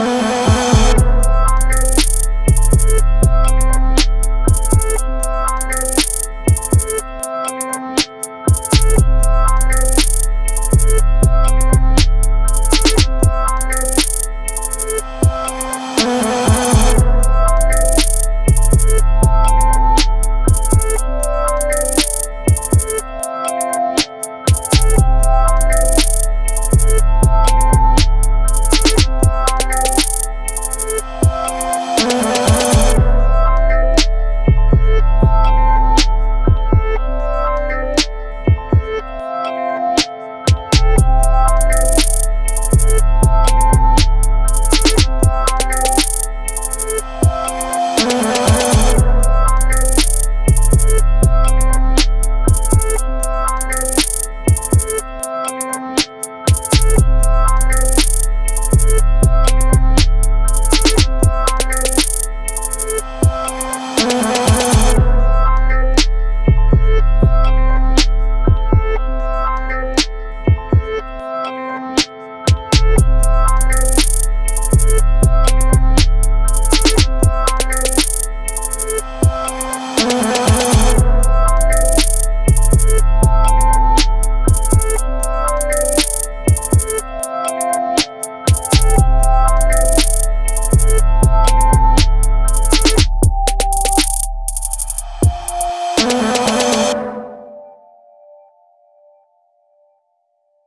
Bye.